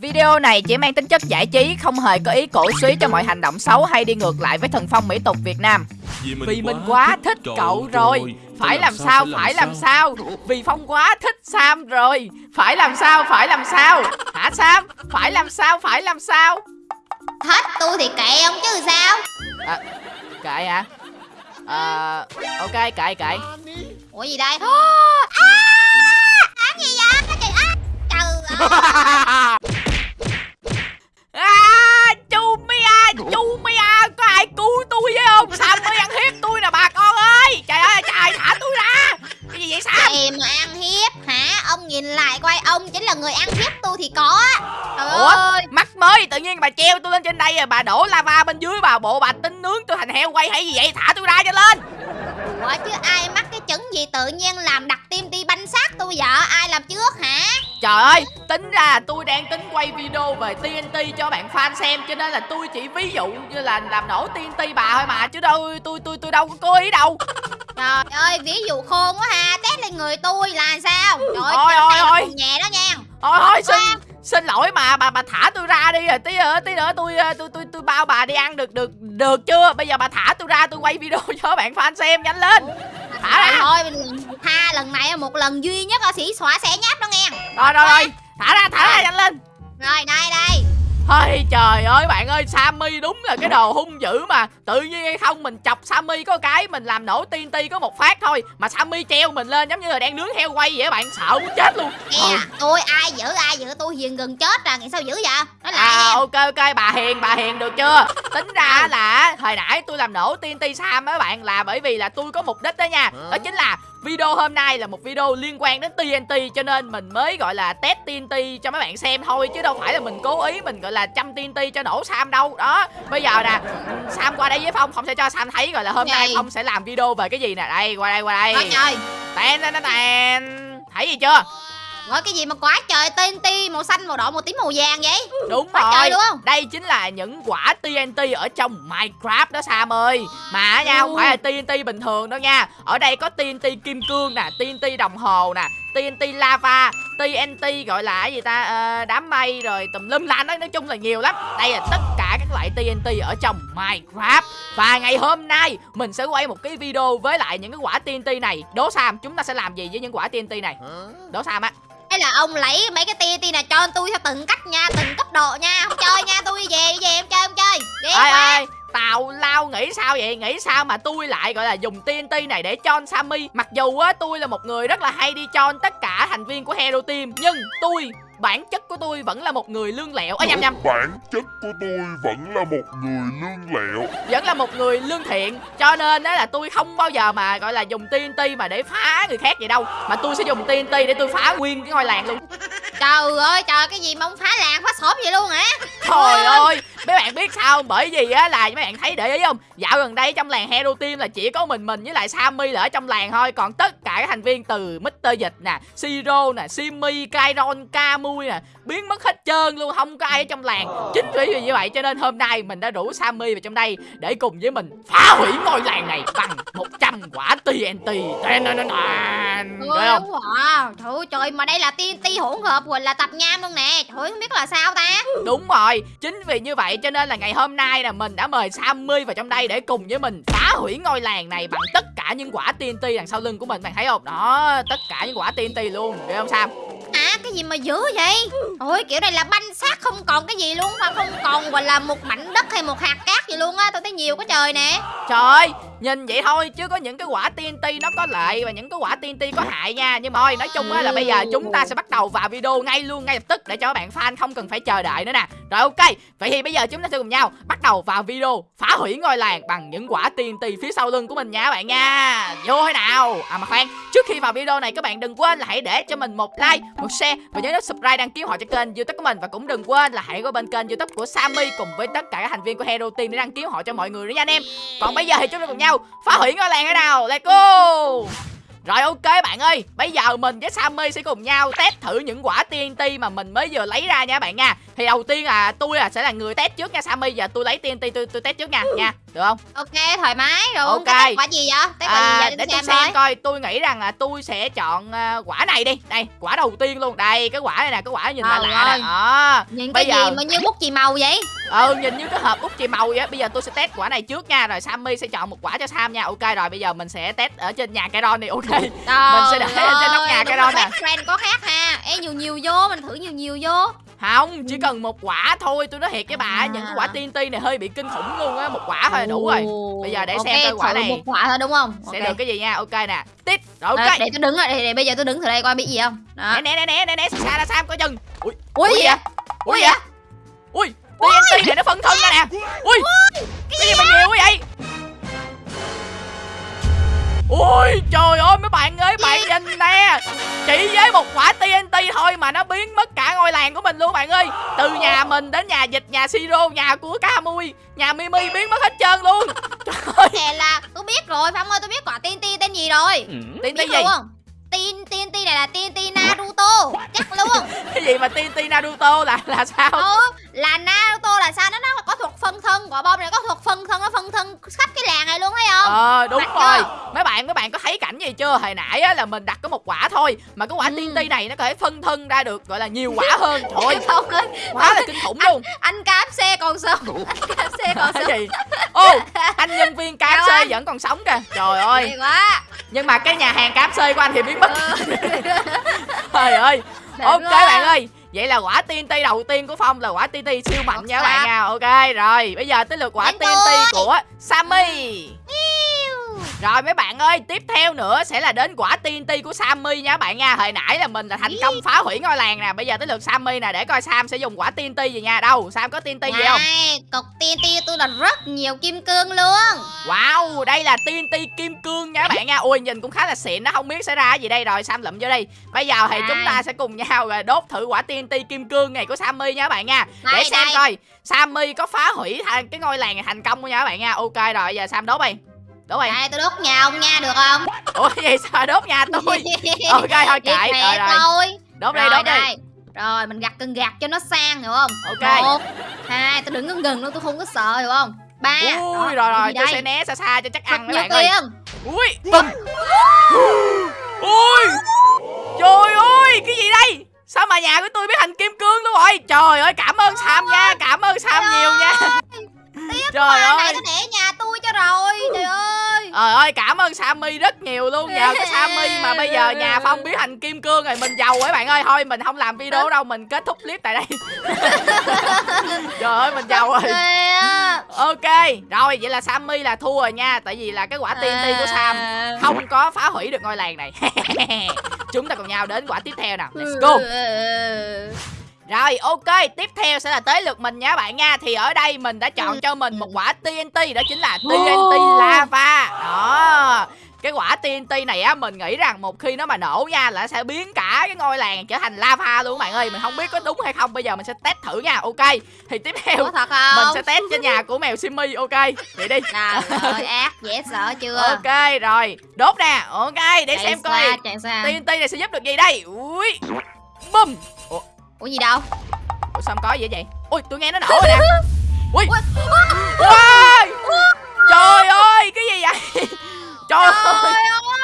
Video này chỉ mang tính chất giải trí, không hề có ý cổ suý cho mọi hành động xấu hay đi ngược lại với thần phong mỹ tục Việt Nam. Vì mình quá thích cậu rồi, phải làm sao, phải làm sao. Vì Phong quá thích Sam rồi, phải làm sao, phải làm sao. Hả Sam? Phải làm sao, phải làm sao. Thích tôi thì kệ ông chứ sao À, kệ hả? À, ok, kệ kệ. Ủa gì đây à, Làm gì vậy Trời ơi Trời ơi À, chú Chú Mia, có ai cứu tôi với không? Sam mới ăn hiếp tôi nè bà con ơi. Trời ơi, trời, thả tôi ra. Cái gì vậy Sam? Em mà ăn hiếp hả Ông nhìn lại coi ông chính là người ăn hiếp tôi thì có Trời Ủa, ơi mắc mới tự nhiên bà treo tôi lên trên đây rồi bà đổ lava bên dưới bà bộ bà tính nướng tôi thành heo quay hay gì vậy? Thả tôi ra cho lên. Ủa chứ ai mắc cái chứng gì tự nhiên làm đặt tim ti banh xác tôi vậy Ai làm trước hả Trời ơi, tính ra tôi đang tính quay video về TNT cho bạn fan xem cho nên là tôi chỉ ví dụ như là làm nổ TNT bà thôi mà chứ đâu tôi tôi tôi đâu có cố ý đâu. Trời ơi ví dụ khôn quá ha Test lên người tôi là sao Trời ơi Ôi, ôi, ôi. nhẹ đó nha Thôi thôi xin xin lỗi mà bà bà thả tôi ra đi rồi tí nữa tí nữa tôi tôi tôi tôi bao bà đi ăn được được được chưa? Bây giờ bà thả tôi ra tôi quay video cho bạn fan xem nhanh lên. Thả ra. thôi tha lần này một lần duy nhất ở sĩ xóa xẻ nháp đó nghe. Rồi rồi rồi, thả ra thả ra nhanh lên. Rồi đây đây Ôi trời ơi bạn ơi Sammy đúng là cái đồ hung dữ mà. Tự nhiên hay không mình chọc Sammy có cái Mình làm nổ TNT có một phát thôi. Mà Sammy treo mình lên giống như là đang nướng heo quay vậy bạn Sợ muốn chết luôn. Nghe tôi ai giữ ai giữ tôi hiền gần chết à Nghĩ sao giữ vậy? Nói lại À nha ok ok bà hiền bà hiền được chưa? Tính ra là hồi nãy tôi làm nổ TNT Sam á bạn Là bởi vì là tôi có mục đích đó nha. Đó chính là video hôm nay là một video liên quan đến TNT Cho nên mình mới gọi là test TNT cho mấy bạn xem thôi Chứ đâu phải là mình cố ý mình gọi là chăm TNT cho nổ Sam đâu. Đó bây giờ nè Sam qua đây với Phong Phong sẽ cho Sam thấy gọi là hôm nay Gì? Phong sẽ làm video về cái gì nè. Đây qua đây qua đây. Tèn tèn tèn Thấy gì chưa Gọi cái gì mà quá trời TNT màu xanh màu đỏ màu tím màu vàng vậy? Đúng Quá rồi. trời đúng không? Đây chính là những quả TNT ở trong Minecraft đó Sam ơi. Mà á nha không phải là TNT bình thường đâu nha. Ở đây có TNT kim cương nè TNT đồng hồ nè TNT lava TNT gọi là cái gì ta? Ờ, đám mây rồi tùm lum la nói nói chung là nhiều lắm. Đây là tất cả các loại TNT ở trong Minecraft. Và ngày hôm nay mình sẽ quay một cái video với lại những cái quả TNT này. Đố Sam chúng ta sẽ làm gì với những quả TNT này? Đố Sam á Hay là ông lấy mấy cái TNT này cho tôi theo từng cách nha Từng cấp độ nha. Không chơi nha tôi về đi về em chơi em chơi. Ghê ơi quá. ơi Tào lao nghĩ sao vậy? Nghĩ sao mà tôi lại gọi là dùng TNT này để cho Sammy? Mặc dù á tôi là một người rất là hay đi cho tất cả thành viên của Hero Team Nhưng tôi bản chất của tôi vẫn là một người lương lẹo. Ơ nhầm nhầm. Bản chất của tôi vẫn là một người lương lẹo. Vẫn là một người lương thiện. Cho nên đó là tôi không bao giờ mà gọi là dùng TNT mà để phá người khác vậy đâu. Mà tôi sẽ dùng TNT để tôi phá nguyên cái ngôi làng luôn. Trời ơi trời cái gì mà ông phá làng phá xóm vậy luôn hả? Trời ơi Mấy bạn biết sao không? Bởi vì á là mấy bạn thấy để ý không Dạo gần đây trong làng Hero Team là chỉ có mình mình với lại Sammy là ở trong làng thôi Còn tất cả các thành viên từ Mr. Dịch nè Siro nè Simmy, Kairon, Kamui nè Biến mất hết trơn luôn Không có ai ở trong làng Chính vì như vậy cho nên hôm nay mình đã rủ Sammy vào trong đây Để cùng với mình phá hủy ngôi làng này Bằng 100 quả TNT không? đúng wow. Trời ơi, trời mà đây là TNT hỗn hợp rồi là tập nham luôn nè Trời không biết là sao ta Đúng rồi, chính vì như vậy cho nên là ngày hôm nay là mình đã mời Sammy vào trong đây để cùng với mình phá hủy ngôi làng này bằng tất cả những quả TNT đằng sau lưng của mình bạn thấy không? Đó, tất cả những quả TNT luôn, được không Sam? Cái gì mà dữ vậy? Ôi, kiểu này là banh xác không còn cái gì luôn, Mà không còn gọi là một mảnh đất hay một hạt cát gì luôn á. Tôi thấy nhiều quá trời nè. Trời ơi, nhìn vậy thôi chứ có những cái quả TNT nó có lợi và những cái quả TNT có hại nha. Nhưng mà thôi, nói chung á là bây giờ chúng ta sẽ bắt đầu vào video ngay luôn, ngay lập tức để cho các bạn fan không cần phải chờ đợi nữa nè. Rồi ok, vậy thì bây giờ chúng ta sẽ cùng nhau bắt đầu vào video phá hủy ngôi làng bằng những quả TNT phía sau lưng của mình nha các bạn nha. Vô thế nào? À mà khoan, trước khi vào video này các bạn đừng quên là hãy để cho mình một like, một share và nhớ nút subscribe đăng ký họ cho kênh youtube của mình. Và cũng đừng quên là hãy qua bên kênh youtube của Sammy cùng với tất cả các thành viên của Hero Team để đăng ký họ cho mọi người nữa nha anh em. Còn bây giờ thì chúng ta cùng nhau phá hủy ngôi làng thế nào Let's go! Rồi ok bạn ơi. Bây giờ mình với Sammy sẽ cùng nhau test thử những quả TNT mà mình mới vừa lấy ra nha bạn nha. Thì đầu tiên là tôi là sẽ là người test trước nha Sammy. Giờ tôi lấy TNT tôi, tôi test trước nha nha. Được không? ok thoải mái. Rồi Ok. cái quả gì vậy? Test quả gì À, vậy để cho tôi xem xem coi tôi nghĩ rằng là tôi sẽ chọn à, quả này đi. Đây quả đầu tiên luôn. Đây cái quả này nè Cái quả nhìn lạ Trời lạ nè. Ơi. Đó nhìn bây cái giờ- gì mà như bút chì màu vậy? Ừ nhìn như cái hộp út chì màu vậy. Bây giờ tôi sẽ test quả này trước nha. Rồi Sammy sẽ chọn một quả cho Sam nha. Ok rồi bây giờ mình sẽ test ở trên nhà cái này Ok. Mình sẽ để Trời ở trên nóc nhà ơi, cái nè. best friend có khác ha. Ê nhiều nhiều vô. Mình thử nhiều nhiều vô Không, chỉ cần một quả thôi, tôi nói thiệt với bà, À. những cái quả TNT này hơi bị kinh khủng luôn á, một quả thôi là đủ rồi. Bây giờ để ok, xem coi quả này một quả thôi đúng không Sẽ Ok. được cái gì nha, ok nè. Tít, rồi ok. để tôi đứng rồi để, để bây giờ tôi đứng từ đây coi biết gì không đó Nè nè nè nè nè nè, xa ra Sam coi chừng. Ui, ui ui gì vậy? vậy Ui vậy? Ui, TNT này nó phân thân ra nè. Ui, cái gì mà nhiều quá vậy? Ui trời ơi mấy bạn ơi bạn nhìn nè. Chỉ với một quả TNT thôi mà nó biến mất cả ngôi làng của mình luôn bạn ơi. Từ nhà mình đến nhà dịch, nhà Siro, nhà của Camui Nhà Mimi biến mất hết trơn luôn. Trời ơi. Nè là tôi biết rồi Phong ơi tôi biết quả TNT tên gì rồi. TNT biết gì? luôn Tin TNT này là TNT Naruto. Chắc luôn. Cái gì mà TNT Naruto là là sao? Ừ là Naruto là sao? Nó nó có thuật phân thân. Quả bom này có thuật phân thân nó phân thân khắp cái làng này luôn thấy không? Ờ đúng Mạnh rồi. chưa? Mấy bạn mấy bạn có thấy cảnh gì chưa? Hồi nãy á, là mình đặt có một quả thôi. Mà cái quả Ừ. TNT này nó có thể phân thân ra được Gọi là nhiều quả hơn. Ơi Phong ơi quá là kinh khủng luôn. Anh KFC còn sống. Anh KFC còn sống. Gì? Ô anh nhân viên KFC anh. vẫn còn sống kìa. Trời ơi. Nhưng mà cái nhà hàng KFC của anh thì biến mất Ừ. Trời ơi Đẹp Ok quá. bạn ơi Vậy là quả TNT đầu tiên của Phong là quả TNT siêu mạnh nha các bạn nha Ok rồi Bây giờ tới lượt quả Đến TNT tôi. của Sammy Rồi mấy bạn ơi Tiếp theo nữa sẽ là đến quả TNT của Sammy nha các bạn nha. Hồi nãy là mình là thành công phá hủy ngôi làng nè Bây giờ tới lượt Sammy nè Để coi Sam sẽ dùng quả TNT gì nha. Đâu Sam có TNT gì không? Cục TNT tôi là rất nhiều kim cương luôn. Wow, đây là TNT kim cương nha các bạn nha. Ui, nhìn cũng khá là xịn đó, không biết xảy ra gì đây. Rồi Sam lụm vô đây. Bây giờ thì Đây. chúng ta sẽ cùng nhau rồi đốt thử quả TNT kim cương này của Sammy nha các bạn nha. Để Đây, xem đây. coi Sammy có phá hủy thành cái ngôi làng này thành công không nha các bạn nha. Ok rồi, giờ Sam đốt đi Đốt đi Đây tôi đốt nhà ông nha được không? Ủa gì sao đốt nhà tôi? Ok thôi Đi khỏe rồi rồi. thôi. Đốt đi, Rồi, đốt đi. đây. Rồi mình gặt cần gạt cho nó sang hiểu không? Ok. Một Hai tôi đứng gần gần luôn tôi không có sợ hiểu không? Ba. Ui, Đó, rồi rồi, tôi sẽ né xa xa cho chắc Thật ăn các bạn ơi. Ui, bùm Ui. Trời ơi, cái gì đây? Sao mà nhà của tôi biến thành kim cương luôn rồi Trời ơi, cảm ơn Sam nha Cảm ơn Sam nhiều nha. Trời Quả này ơi. tôi để nhà tôi cho rồi Trời ơi Trời ơi, cảm ơn Sammy rất nhiều luôn. Nhờ cái Sammy mà bây giờ nhà Phong biến thành kim cương rồi Mình giàu ấy bạn ơi. Thôi mình không làm video đâu Mình kết thúc clip tại đây. Trời ơi, mình giàu rồi. Ok, rồi vậy là Sammy là thua rồi nha. Tại vì là cái quả TNT của Sam À. Không có phá hủy được ngôi làng này. Chúng ta cùng nhau đến quả tiếp theo nào. Let's go. Rồi ok, tiếp theo sẽ là tới lượt mình nha bạn nha. Thì ở đây mình đã chọn cho mình một quả TNT Đó chính là TNT lava TNT này á mình nghĩ rằng một khi nó mà nổ nha là nó sẽ biến cả cái ngôi làng trở thành lava luôn các bạn ơi. Mình không biết có đúng hay không bây giờ mình sẽ test thử nha. Ok thì tiếp theo Ủa thật không? mình sẽ test trên nhà của mèo Simmy ok vậy đi. Trời ơi ác dễ sợ chưa? Ok rồi. Đốt nè. Ok để Chạy xem xa, coi. TNT này sẽ giúp được gì đây? Ui bum ủa, Ủa gì đâu? Ủa sao không có gì vậy? Ui tôi nghe nó nổ rồi nè. Ui. Ui! trời ơi cái gì vậy trời ơi Trời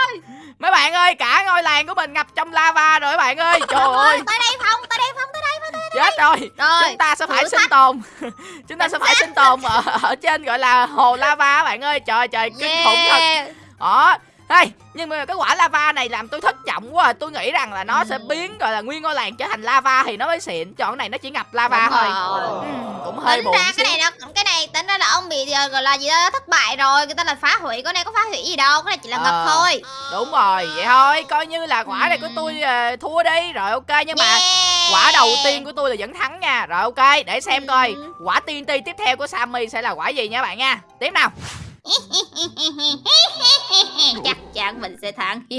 ơi. mấy bạn ơi cả ngôi làng của mình ngập trong lava rồi các bạn ơi. Trời ơi. Tới đây Phong Tới đây Phong Tới đây Phong tới đây chết rồi. Rồi chúng ta sẽ phải sinh tồn. Chúng ta sẽ phải sinh tồn ở, ở trên gọi là hồ lava các bạn ơi. Trời trời kinh khủng thật. Yeah. đó. Hey, nhưng mà cái quả lava này làm tôi thất vọng quá. À. Tôi nghĩ rằng là nó sẽ Ừ. biến gọi là nguyên ngôi làng trở thành lava thì nó mới xịn. Chọn này nó chỉ ngập lava Đúng thôi. rồi. ừ, Cũng hơi Tính buồn ra cái này nó cái tính ra là ông bị ờ, gọi là gì đó thất bại rồi người ta là phá hủy cái này có phá hủy gì đâu cái này chỉ là ngập Ờ. thôi Đúng rồi, vậy thôi Coi như là quả này của tôi ờ, thua đi Rồi ok, nhưng mà Yeah. quả đầu tiên của tôi là vẫn thắng nha Rồi ok, để xem coi Quả TNT tiếp theo của Sammy sẽ là quả gì nha bạn nha Tiếp nào chắc chắn mình sẽ thắng.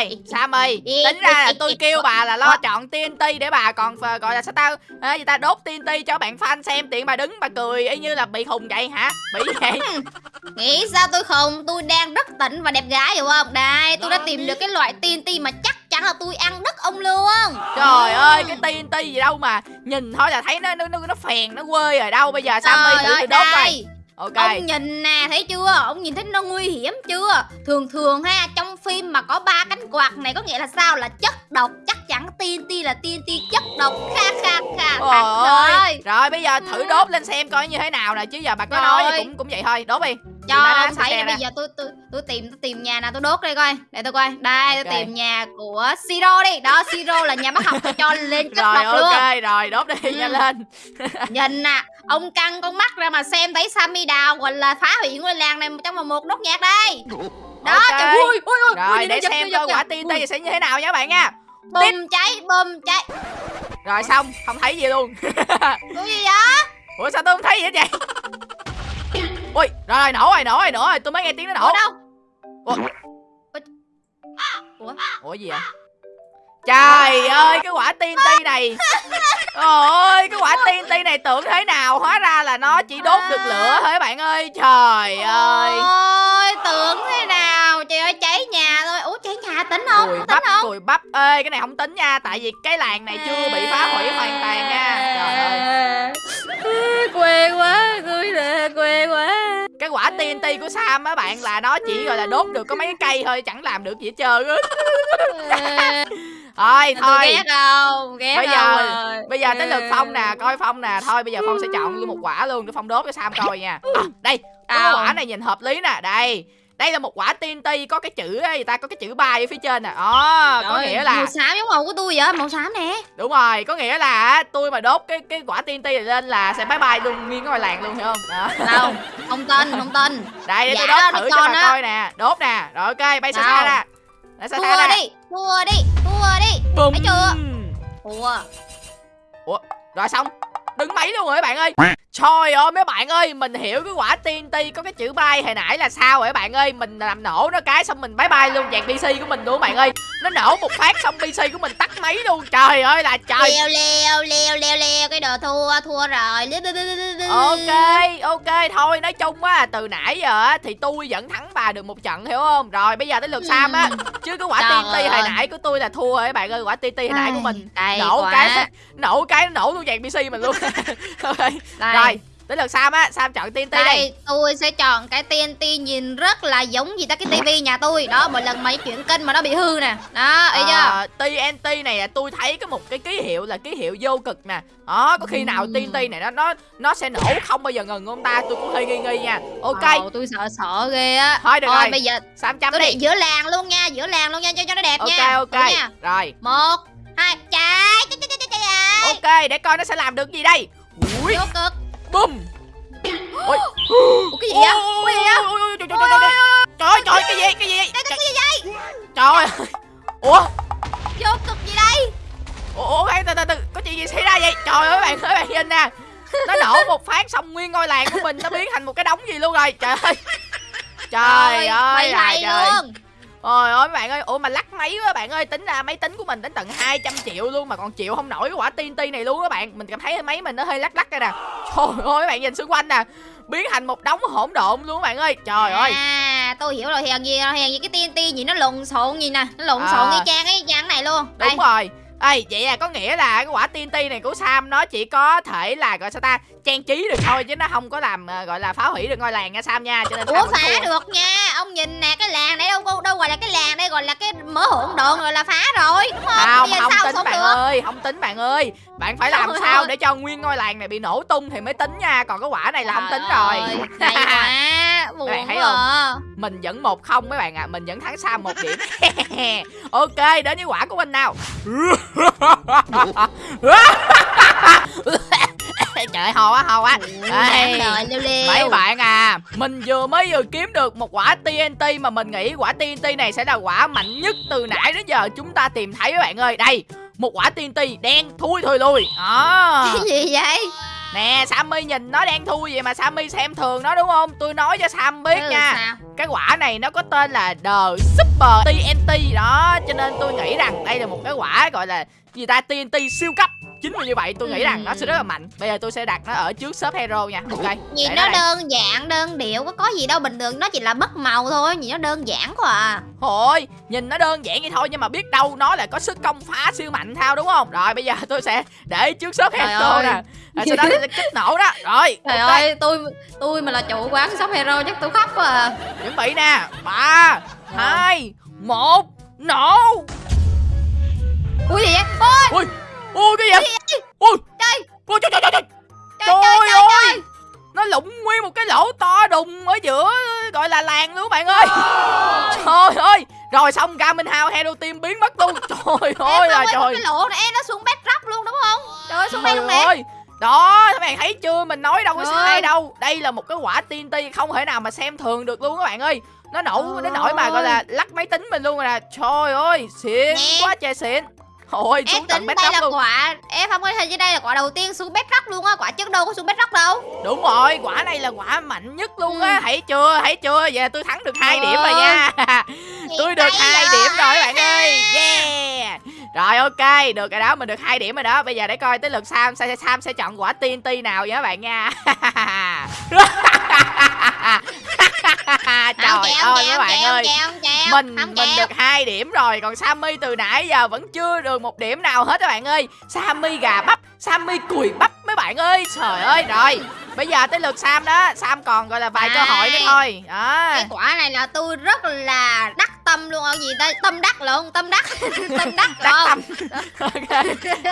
Ê, Sam ơi, tính ra là tôi kêu bà là lo chọn TNT để bà còn phờ- gọi là sao tao à, gì ta? Đốt TNT cho bạn fan xem tiện bà đứng bà cười y như là bị khùng vậy hả? Bị vậy? Nghĩ sao tôi không? Tôi đang rất tỉnh và đẹp gái hiểu không? Đây tôi đã tìm được cái loại TNT mà chắc chắn là tôi ăn đất ông luôn. Trời ơi, cái TNT gì đâu mà nhìn thôi là thấy nó nó nó, nó phèn nó quê rồi đâu. Bây giờ Sam ơi Trời thử tôi đốt coi. Ok. Ông nhìn nè thấy chưa Ông nhìn thấy nó nguy hiểm chưa Thường thường ha trong phim mà có ba cánh quạt này Có nghĩa là sao là chất độc Chắc chắn TNT là TNT chất độc Kha kha kha ơi. rồi Rồi bây giờ thử Ừ. đốt lên xem coi như thế nào nè chứ giờ bà có Rồi. nói cũng cũng vậy thôi, đốt đi. Cho ông thấy bây giờ tôi tôi tôi tìm tôi tìm nhà nào tôi đốt đây coi Để tôi coi Đây Ok. tôi tìm nhà của Siro đi Đó Siro là nhà bác học tôi cho lên chất Rồi độc luôn ok, rồi đốt đi Ừ. nhanh lên. Nhìn nè Ông căng con mắt ra mà xem thấy Sammy Đào Gọi là phá hủy ngôi làng này trong một một nốt nhạc đây Đó Ok. trời ui ui ui Rồi ui, để giật, xem coi quả TNT sẽ như thế nào nha bạn nha. Bùm cháy bùm cháy Rồi xong, không thấy gì luôn. Ủa gì vậy Ủa sao tôi không thấy gì hết vậy? Ui, rồi nổ rồi, nổ rồi, nổ rồi, tôi mới nghe tiếng nó nổ. Đâu Ủa? Ủa? Ủa gì vậy? Trời ơi, cái quả TNT này. Ôi, cái quả TNT này tưởng thế nào, hóa ra là nó chỉ đốt được lửa thôi bạn ơi. Trời ơi. Ôi tưởng thế nào Trời ơi cháy nhà thôi Ủa cháy nhà tính không Cùi Có bắp, tính không cùi bắp. Ê, cái này không tính nha, tại vì cái làng này chưa bị phá hủy hoàn toàn nha. Trời ơi. Quê quá quê quá Cái quả TNT của Sam á bạn là nó chỉ gọi là đốt được có mấy cái cây thôi, chẳng làm được gì hết trơn á. Thôi, thôi. ghét không Ghét Bây giờ- rồi. Bây giờ tới lượt Phong nè, coi Phong nè Thôi bây giờ Phong sẽ chọn luôn một quả luôn để Phong đốt cho Sam coi nha à, Đây, Đâu? quả này nhìn hợp lý nè Đây, đây là một quả TNT có cái chữ ấy, người ta có cái chữ bay ở phía trên nè. Đó, có nghĩa là Màu xám giống màu của tôi vậy Màu xám nè. Đúng rồi, có nghĩa là tôi mà đốt cái cái quả TNT này lên là sẽ bye bye luôn nguyên cái ngoài làng luôn hiểu không? Đó. Đâu Không tin không tin. Đây, để tôi Dạ, đốt thử cho bà coi nè. Đốt nè, rồi ok, bay xa xa ra. Để xa xa Thua ra. đi Thua đi Thua đi. Bùm. Thấy chưa? Thua. Rồi xong Đứng máy luôn rồi các bạn ơi. Trời ơi mấy bạn ơi Mình hiểu cái quả TNT có cái chữ bay hồi nãy là sao rồi các bạn ơi? Mình làm nổ nó cái xong mình bye bye luôn dàn PC của mình luôn các bạn ơi. Nó nổ một phát xong PC của mình tắt máy luôn. Trời ơi là trời. Leo leo leo leo leo Cái đồ thua Thua rồi. Ok ok thôi nói chung á từ nãy giờ á thì tôi vẫn thắng bà được một trận hiểu không? Rồi bây giờ tới lượt Sam á. Chứ cái quả Trời TNT hồi nãy của tôi là thua rồi các bạn ơi. Quả TNT hồi nãy của mình nổ cái nổ cái nó nổ luôn dàn PC mình luôn. Rồi. Tới lượt Sam á. Sam chọn TNT đi. Đây, tôi sẽ chọn cái TNT nhìn rất là giống gì ta cái tivi nhà tôi. Đó, mỗi lần di chuyển kênh mà nó bị hư nè. Đó, thấy chưa? Ờ, TNT này là tôi thấy có một cái ký hiệu là ký hiệu vô cực nè. Đó có khi nào Ừm. TNT này nó nó nó sẽ nổ không bao giờ ngừng không ta? Tôi cũng hơi nghi nghi nha. Ok. Ồ, tôi sợ sợ ghê á. Thôi được rồi. bây giờ Sam chấm tôi đi. để giữa làng luôn nha Giữa làng luôn nha, cho cho nó đẹp ok nha. ok. Nha. rồi. Một, hai, chạy chạy, chạy, chạy, ok để coi nó sẽ làm được gì đây. Ui. Vô cực ui Ủa cái gì vậy? Ui, ui, ui, ui, trời, trời, trời, trời, trời, cái gì cái gì? Cái, cái gì vậy? trời ơi. ủa? Vô cực gì đây? ủa từ từ từ. Có chuyện gì xảy ra vậy? Trời ơi bạn ơi bạn nhìn nè nó nổ một phát xong nguyên ngôi làng của mình nó biến thành một cái đống gì luôn rồi. Trời ơi. Trời ơi là hay trời. luôn Ôi ơi bạn ơi, ủa mà lắc máy quá bạn ơi, tính ra máy tính của mình đến tận 200 triệu luôn mà còn chịu không nổi cái quả TNT này luôn các bạn. Mình cảm thấy máy mình nó hơi lắc lắc đây nè. Trời ơi các bạn nhìn xung quanh nè, biến thành một đống hỗn độn luôn các bạn ơi. Trời ơi. À, tôi hiểu rồi, hèn gì, hèn gì cái TNT gì nó lộn xộn gì nè Nó lộn À. xộn y chang ấy, chang này luôn Đây, Đúng rồi. Ê, vậy là có nghĩa là cái quả TNT này của Sam nó chỉ có thể là gọi sao ta trang trí được thôi chứ nó không có làm ờ, gọi là phá hủy được ngôi làng nha Sam nha cho nên Ủa phá thua. được nha Ông nhìn nè cái làng này đâu đâu, đâu gọi là cái làng đây Gọi là cái mớ hỗn độn rồi là phá rồi Đúng không? không Bây giờ không sao tính bạn được ơi không tính bạn ơi bạn phải làm Trời sao ơi. để cho nguyên ngôi làng này bị nổ tung thì mới tính nha còn cái quả này là không tính rồi ơi, Hay quá Buồn bạn thấy quá à. mình vẫn một không mấy bạn ạ à. mình vẫn thắng Sam một điểm ok đến với quả của mình nào trời ho quá ho quá Đây. Rồi leo leo Mấy bạn à, mình vừa mới vừa kiếm được một quả TNT mà mình nghĩ quả TNT này sẽ là quả mạnh nhất từ nãy đến giờ chúng ta tìm thấy các bạn ơi. Đây, một quả TNT đen thui thôi lui. Đó. Cái gì vậy? Nè Sammy nhìn nó đang thua vậy mà Sammy xem thường nó đúng không Tôi nói cho Sam biết Ừ, nha sao? Cái quả này nó có tên là The Super TNT đó Cho nên tôi nghĩ rằng đây là một cái quả gọi là gì ta TNT siêu cấp Chính vì như vậy tôi nghĩ rằng nó sẽ rất là mạnh. Bây giờ tôi sẽ đặt nó ở trước shop hero nha. Ok Nhìn nó đây. đơn giản, đơn điệu, có có gì đâu bình thường, nó chỉ là mất màu thôi, nhìn nó đơn giản quá à. Thôi nhìn nó đơn giản vậy thôi Nhưng mà biết đâu nó là có sức công phá siêu mạnh thao đúng không? Rồi bây giờ tôi sẽ để trước shop hero nè. Rồi sau đó tôi sẽ kích nổ đó. Rồi Trời ok. ơi, tôi tôi mà là chủ quán shop hero chắc tôi khóc quá à. Chuẩn bị nè. Ba hai một nổ! Ui gì vậy? Ôi, Ui Ui cái gì Ui Trời. Ui trời trời trời trời. Trời ơi. trời. Nó lụng nguyên một cái lỗ to đùng ở giữa Gọi là làng luôn bạn ơi. Trời. Ơi. Rồi xong Garmin House Hero Team biến mất luôn. Trời ơi là trời. cái lỗ này em nó xuống bedrock luôn đúng không? Trời ơi, xuống đây luôn nè. ơi. Đó các bạn thấy chưa? Mình nói đâu có sai đâu. Đây là một cái quả TNT không thể nào mà xem thường được luôn các bạn ơi. Nó nổ đến nỗi mà gọi là lắc máy tính mình luôn rồi nè. Trời ơi xịn quá trời xịn ôi Em tận tính đây là luôn. quả Em không có hình như đây là quả đầu tiên xuống bedrock luôn á Quả trước đâu có xuống bedrock đâu. Đúng rồi quả này là quả mạnh nhất luôn á Ừ. thấy chưa thấy chưa? Là tôi thắng được hai Trời điểm rồi nha. Tôi được hai điểm rồi các bạn ơi. yeah. Rồi ok được rồi đó mình được hai điểm rồi đó. Bây giờ để coi tới lượt sam sam, sam sẽ chọn quả TNT nào vậy các bạn nha trời Không ơi các bạn ơi. mình mình được hai điểm rồi còn Sammy từ nãy giờ vẫn chưa được một điểm nào hết các bạn ơi. Sammy gà bắp Sammy cùi bắp mấy bạn ơi. Trời ơi rồi bây giờ tới lượt Sam đó. Sam còn gọi là vài cơ hội nữa thôi. Đó. Cái quả này là tôi rất là đắc tâm luôn. Ở gì ta tâm đắc lộn tâm đắc. Tâm đắc đắc tâm. Ok.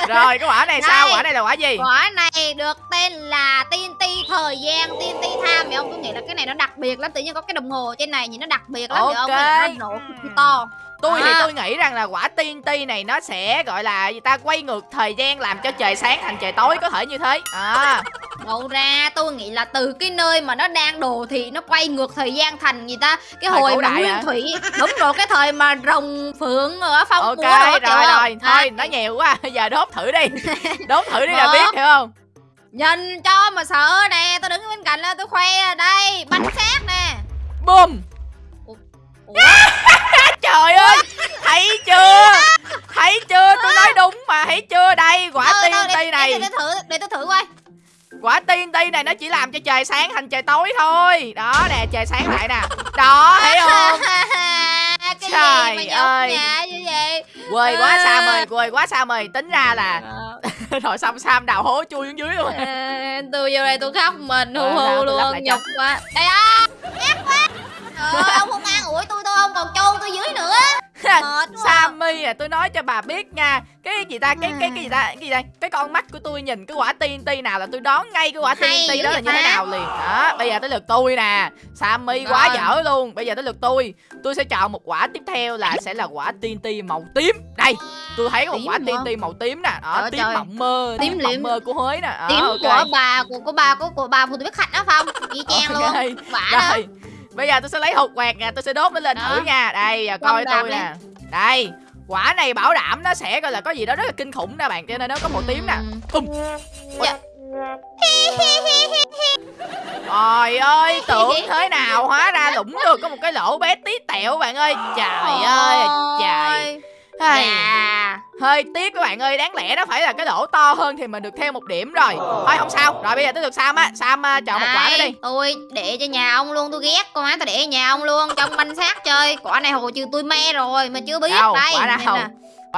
Rồi cái quả này sao? Đây. quả này là quả gì? Quả này được tên là TNT thời gian TNT time Hiểu không? Tôi nghĩ là cái này nó đặc biệt lắm. Tự nhiên có cái đồng hồ trên này nhìn nó đặc biệt lắm. Hiểu không? Ok. Cái này nó nổ to tôi thì À. tôi nghĩ rằng là quả TNT này nó sẽ gọi là gì ta quay ngược thời gian làm cho trời sáng thành trời tối có thể như thế. À. Đâu ra tôi nghĩ là từ cái nơi mà nó đang đồ thị Nó quay ngược thời gian thành gì ta? Cái Thời hồi mà nguyên hả? thủy Đúng rồi cái thời mà rồng phượng ở phong ok rồi không? rồi À, thôi nó nhiều quá giờ đốt thử đi. Đốt thử đi là biết hiểu không? Nhìn cho mà sợ nè Tôi đứng bên cạnh là tôi khoe đây Bánh xác nè. Boom Ủa? Trời ơi Thấy chưa? Thấy chưa? Tôi nói đúng mà Thấy chưa? Đây quả Thôi, thôi, TNT để- này. để, để, thử để tôi thử coi. Quả TNT này nó chỉ làm cho trời sáng thành trời tối thôi. Đó nè trời sáng lại nè. Đó thấy không? Cái Trời gì mà ơi. nhã như vậy? Quê quá À. Sam ơi Quê quá Sam ơi Tính ra là Rồi xong Sam đào hố chui xuống dưới luôn. À, tôi vô đây tôi khóc mình hù Ờ, hù luôn nhục quá. Đây á ghét quá. Trời ơi, ông không ủi tôi tôi không còn chôn tôi dưới nữa. Quá Sammy à tôi nói cho bà biết nha. Cái gì ta cái cái cái gì ta cái gì đây Cái con mắt của tôi nhìn cái quả TNT nào là tôi đoán ngay cái quả Hay TNT đó là như thế nào liền. Đó bây giờ tới lượt tôi nè. Sammy quá Rồi. dở luôn. Bây giờ tới lượt tôi. Tôi sẽ chọn một quả tiếp theo là sẽ là quả TNT màu tím. Đây tôi thấy một Tím quả? TNT màu tím nè. Đó Trời tím trời. mộng mơ Tím Tím mộng mơ của Huế nè. Đó, tím ok. của bà của của bà của của bà phụ nữ biết khách đó không y chang Ok. luôn. Quả đó. Rồi Bây giờ tôi sẽ lấy hột quẹt nè Tôi sẽ đốt nó lên Đó. thử nha Đây giờ coi tôi nè Đây Quả này bảo đảm nó sẽ gọi là có gì đó rất là kinh khủng nè bạn Cho nên nó có màu tím nè. Bum. Dạ. Trời ơi tưởng thế nào Hóa ra lũng được có một cái lỗ bé tí tẹo bạn ơi Trời ơi trời Hay. Dạ. Hơi tiếc các bạn ơi Đáng lẽ nó phải là cái lỗ to hơn Thì mình được thêm một điểm rồi Thôi không sao Rồi bây giờ tới lượt Sam á Sam à, chọn một quả Đây, đi Tôi để cho nhà ông luôn, tôi ghét con má tôi để nhà ông luôn, trong banh xác chơi. Quả này hồi trừ tôi me rồi mà chưa biết Đâu, đây. quả nào?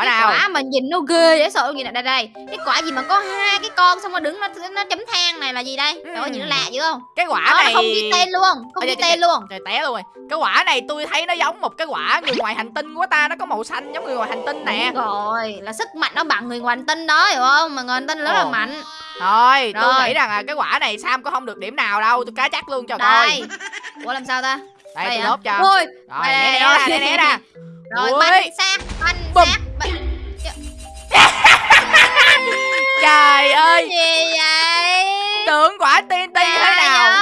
Nè. Quả cái nào? quả mà nhìn nó ghê dễ sợ gì nè. Đây đây. Cái quả gì mà có hai cái con xong rồi đứng nó nó chấm than này là gì đây? Trời ơi nhìn nó lạ dữ không? Cái quả Đó, nó này không ghi tên luôn không ghi tên luôn. Trời té luôn rồi. Cái quả này tôi thấy nó giống một cái quả người ngoài hành tinh của ta Nó có màu xanh giống người ngoài hành tinh nè. Đúng rồi là sức mạnh nó bằng người ngoài hành tinh đó hiểu không? Mà người hành tinh rất là mạnh. Thôi tôi Rồi. nghĩ rằng là cái quả này Sam có không được điểm nào đâu Tôi cá chắc luôn cho đây. coi. Ủa làm sao ta? Đây Đây tôi hả? đốt cho. Ôi, Rồi đây, né đây, ra đây. né né ra rồi banh xác banh Bum. Trời ơi. gì vậy? Tưởng quả TNT thế Trời nào? ơi.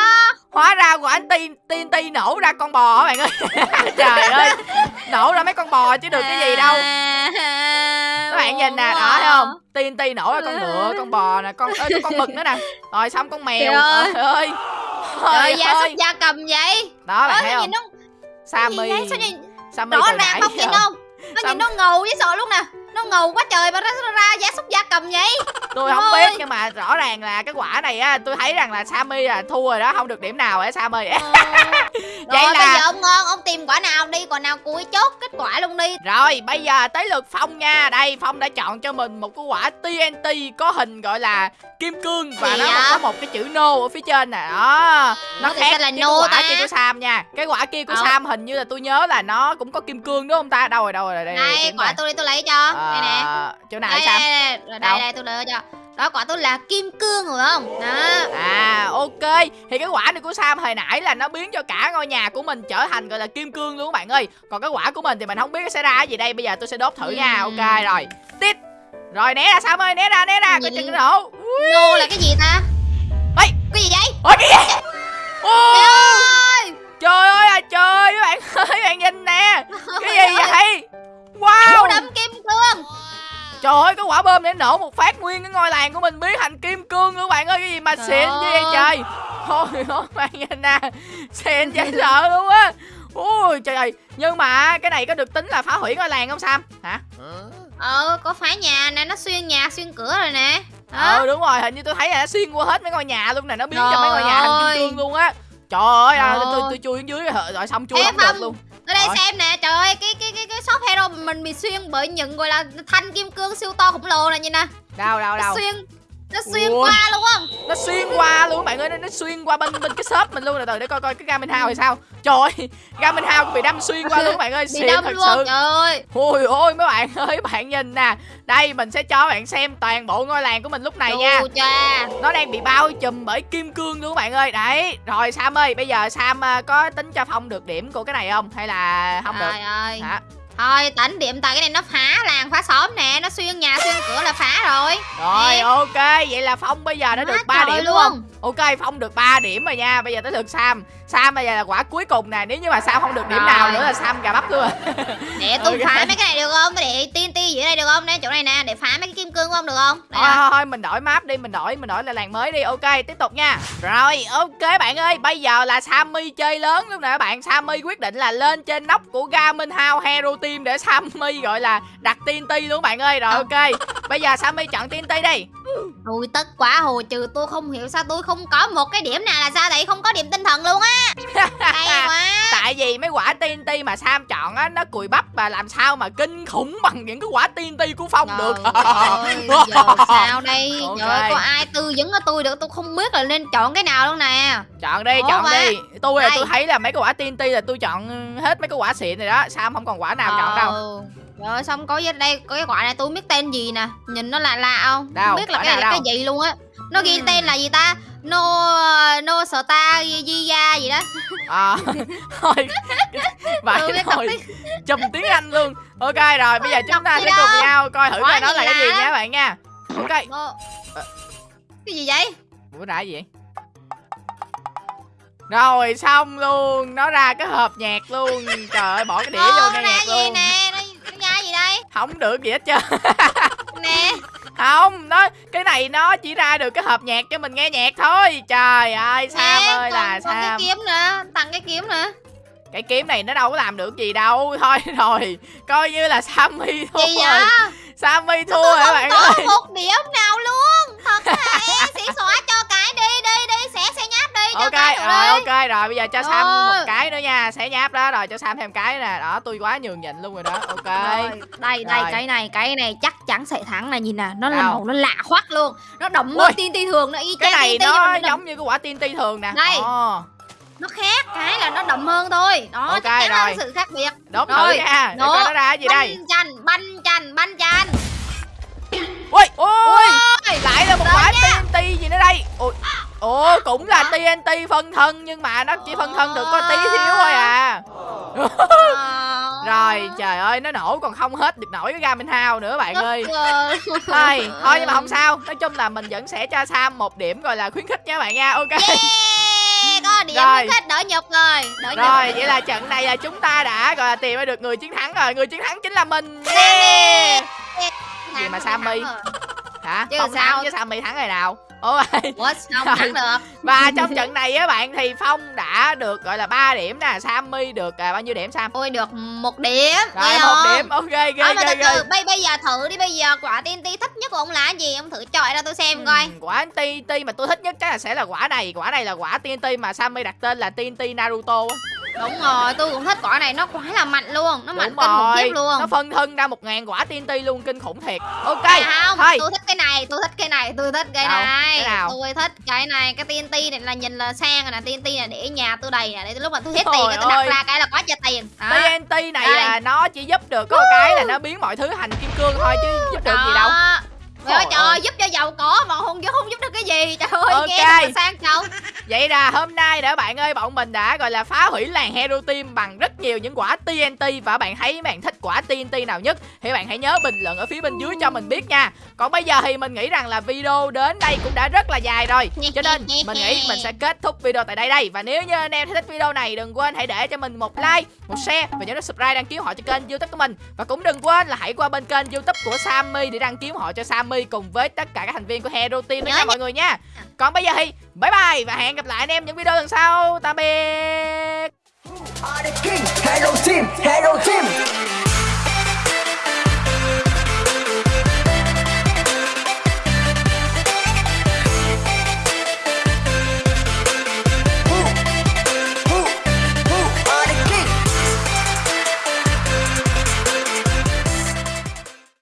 Hóa ra quả TNT nổ ra con bò á bạn ơi. Trời ơi. Nổ ra mấy con bò chứ được cái gì đâu. Các bạn nhìn nè đó thấy không? TNT nổ ra con ngựa con bò nè con ơi, con mực nữa nè. Rồi xong con mèo. Trời ơi. trời da súc ơi da cầm vậy? Đó bạn thấy không? Sammy. Sammy rõ ràng không? Nhìn không? Nó nhìn nó ngầu với sợ luôn nè. Nó ngầu quá trời mà nó ra giá súc da cầm vậy tôi không biết nhưng mà rõ ràng là cái quả này á tôi thấy rằng là Sammy là thua rồi đó không được điểm nào hả Sammy. Ờ. Vậy rồi là- bây giờ ông ngon ông tìm quả nào đi quả nào cuối chốt kết quả luôn đi. Rồi bây giờ tới lượt Phong nha. Đây Phong đã chọn cho mình một cái quả TNT Có hình gọi là kim cương Và Gì nó vậy? có một cái chữ no ở phía trên nè. Đó Nó thì khác là cái no quả ta? kia của Sam nha. Cái quả kia của Ờ. Sam hình như là tôi nhớ là nó cũng có kim cương đúng không ta? Đâu rồi đâu rồi đây, đây, đây kiếm quả tôi đi tôi lấy cho. Đây nè. Ờ, Chỗ nào đây, Sam? đây, đây, rồi Đâu? đây, đây tôi lấy cho đó quả tôi là kim cương rồi không? Đó. À ok. Thì cái quả này của Sam hồi nãy là nó biến cho cả ngôi nhà của mình trở thành gọi là kim cương luôn các bạn ơi. Còn cái quả của mình thì mình không biết nó sẽ ra cái gì đây. Bây giờ tôi sẽ đốt thử nha. Ừm. Ok rồi. Tít. Rồi né ra Sam ơi né ra né ra. Coi chừng nổ. Nô là cái gì ta? Ê. Cái gì vậy? Ôi cái gì Ô, Trời ơi. Trời ơi à trời các bạn ơi các bạn nhìn nè. Cái gì vậy? Wow. Đâm kim cương. Trời ơi cái quả bơm để nổ một phát nguyên cái ngôi làng của mình biến thành kim cương luôn các bạn ơi Cái gì mà Trời xịn như vậy trời. Thôi ôi bạn nhìn nè Xịn dễ sợ luôn á. Ui trời ơi. Nhưng mà cái này có được tính là phá hủy ngôi làng không Sam? Hả? Ờ có phá nhà nè nó xuyên nhà xuyên cửa rồi nè. Đó Ờ đúng rồi hình như tôi thấy là nó xuyên qua hết mấy ngôi nhà luôn nè Nó biến cho mấy ngôi Trời nhà thành kim cương luôn á. Trời ơi Trời tôi, tôi chui xuống dưới rồi, rồi xong chui không được luôn. ở đây Rồi. xem nè trời ơi cái cái cái cái shop hero mình bị xuyên bởi những gọi là thanh kim cương siêu to khổng lồ này nhìn nè Đâu đâu nó đâu? xuyên. Nó xuyên Ui. qua luôn á. Nó xuyên qua luôn các bạn ơi nó, nó xuyên qua bên bên cái shop mình luôn rồi từ để coi coi cái Garmin House thì sao. Trời ơi House cũng bị đâm xuyên qua luôn các bạn ơi bị xịn đâm thật luôn sự. trời ơi. Ôi ôi mấy bạn ơi bạn nhìn nè. Đây mình sẽ cho bạn xem toàn bộ ngôi làng của mình lúc này nha. Cha nó đang bị bao trùm bởi kim cương luôn các bạn ơi. Đấy rồi Sam ơi bây giờ Sam à, có tính cho Phong được điểm của cái này không? Hay là không được? trời ơi. Hả thôi tỉnh điểm tại cái này nó phá làng phá xóm nè nó xuyên nhà xuyên cửa là phá rồi rồi Nè. ok vậy là Phong bây giờ đã Quá được 3 trời điểm đúng luôn. Ok Phong được 3 điểm rồi nha. Bây giờ tới lượt Sam. Sam bây giờ là quả cuối cùng nè. Nếu như mà Sam không được điểm Rồi. nào nữa là Sam gà bắp luôn. Để tôi Ok. phá mấy cái này được không? Để tiên ti dưới đây được không? Đây chỗ này nè. Để phá mấy cái kim cương của ông được không? Đây thôi, thôi thôi mình đổi map đi mình đổi mình đổi lại làng mới đi. Ok tiếp tục nha. Rồi ok bạn ơi. Bây giờ là Sammy chơi lớn luôn nè các bạn. Sammy quyết định là lên trên nóc của Garmin House Hero Team để Sammy gọi là đặt TNT luôn bạn ơi. Rồi Ờ. ok. Bây giờ Sammy chọn TNT đi Ui tức quá hồ trừ tôi không hiểu sao tôi không có một cái điểm nào là sao tại không có điểm tinh thần luôn á. Hay quá. Tại vì mấy quả TNT mà Sam chọn á nó cùi bắp và làm sao mà kinh khủng bằng những cái quả TNT của Phong được. Trời ơi, giờ sao đây? Ok. Trời ơi, có ai tư vấn cho tôi được? Tôi không biết là nên chọn cái nào luôn nè. Chọn đi Ủa chọn ba. đi. Tôi là tôi thấy là mấy cái quả TNT là tôi chọn hết mấy cái quả xịn rồi đó. Sam không còn quả nào chọn đâu Ờ, ơi, xong có dưới đây có cái quả này tôi biết tên gì nè. Nhìn nó lạ lạ không? Đâu, Không biết là cái nào cái gì luôn á. Nó ghi Ừm. tên là gì ta? No No Star Gia gì đó. À, thôi vậy Tôi biết thôi. tiếng- chùm tiếng anh luôn. Ok rồi bây giờ chúng ta sẽ cùng đâu. nhau coi thử coi nó là cái gì nha các bạn nha. Ok. Ờ. Ờ. Cái gì vậy? Ủa ra cái gì vậy? Rồi xong luôn. Nó ra cái hộp nhạc luôn. Trời ơi bỏ cái đĩa vô Ờ, nghe ra nhạc luôn. nè Nó, nó ra gì đây Không được gì hết trơn. Nè. Không nó Cái này nó chỉ ra được cái hộp nhạc cho mình nghe nhạc thôi. Trời ơi Sam nè, ơi còn, là còn cái kiếm nữa Tặng cái kiếm nữa Cái kiếm này nó đâu có làm được gì đâu Thôi rồi Coi như là Sammy thua Gì rồi. Vậy Sammy thua rồi bạn có ơi? một điểm nào luôn Thật hả Sĩ xóa cho cái đi đi đi Xẻ xẻ nháp đi cho ok cái rồi đi. ok rồi bây giờ cho Sam Rồi. một cái nữa nha sẽ nháp đó rồi cho Sam thêm cái nè. Đó tôi quá nhường nhịn luôn rồi đó ok. Rồi, đây đây Rồi. cái này cái này chắc chắn sẽ thắng này nhìn nè nó là màu nó lạ hoắc luôn nó đậm hơn tin ti thường nó y cái này nó đậm- giống như cái quả TNT thường nè. Đây. Ồ, nó khác cái là nó đậm hơn thôi. Đó Ok, chắc chắn là rồi. sự khác biệt. Đốt thử Rồi, nha. Để nó coi nó ra cái gì đây. banh chanh banh chanh banh chanh ui ui Ôi, lại là một quả. TNT gì nữa đây. Ui ồ cũng là TNT phân thân nhưng mà nó chỉ phân thân được có tí xíu thôi à. Ờ, rồi trời ơi nó nổ còn không hết được nổi cái Garmin House nữa bạn ơi. thôi thôi nhưng mà không sao. Nói chung là mình vẫn sẽ cho Sam một điểm gọi là khuyến khích nha bạn nha. Ok. Yeah, điểm Rồi. hết đỡ nhục rồi đỡ nhục Rồi, vậy là trận này là chúng ta đã gọi là tìm ra được người chiến thắng rồi. Người chiến thắng chính là mình. Yeah! gì mà Sammy rồi. hả Chứ không sao? thắng chứ Sammy thắng ngày nào ôi sao không thắng được? Và trong trận này á bạn thì Phong đã được gọi là 3 điểm nè Sammy được à, bao nhiêu điểm Sam? Ôi được một điểm rồi một điểm. Ok ghê mà ghê ghê bây, bây giờ thử đi bây giờ quả TNT thích nhất của ông là gì? Ông thử chọi ra tôi xem coi. Ừ, quả TNT mà tôi thích nhất chắc là sẽ là quả này quả này là quả TNT mà Sammy đặt tên là TNT Naruto á đúng rồi tôi cũng thích quả này nó quá là mạnh luôn nó mạnh đúng kinh khủng khiếp luôn nó phân thân ra một ngàn quả TNT luôn kinh khủng thiệt ok À, không thôi tôi thích cái này tôi thích cái này tôi thích cái Đâu? này Cái nào? tôi thích cái này cái TNT này là nhìn là sang rồi nè TNT này để nhà tôi đầy nè để lúc mà tôi hết Trời tiền tôi đặt ra cái là có cho tiền đó TNT này Đây. là nó chỉ giúp được có cái là nó biến mọi thứ thành kim cương thôi chứ giúp được gì đâu. Trời ơi Trời ơi. giúp cho giàu có mà không không giúp được cái gì trời ơi Ok. nghe sang trọng Vậy là hôm nay đã bạn ơi bọn mình đã gọi là phá hủy làng Hero Team bằng rất nhiều những quả TNT và bạn thấy bạn thích quả TNT nào nhất thì bạn hãy nhớ bình luận ở phía bên dưới cho mình biết nha. Còn bây giờ thì mình nghĩ rằng là video đến đây cũng đã rất là dài rồi. Cho nên mình nghĩ mình sẽ kết thúc video tại đây đây và nếu như anh em thích video này đừng quên hãy để cho mình một like, một share và nhớ subscribe đăng ký họ cho kênh YouTube của mình. Và cũng đừng quên là hãy qua bên kênh YouTube của Sammy để đăng ký họ cho Sammy cùng với tất cả các thành viên của Hero Team Nhớ nha nha. mọi người nha. Còn bây giờ thì bye bye và hẹn gặp lại anh em những video lần sau. Tạm biệt. Hero Team, Hero Team.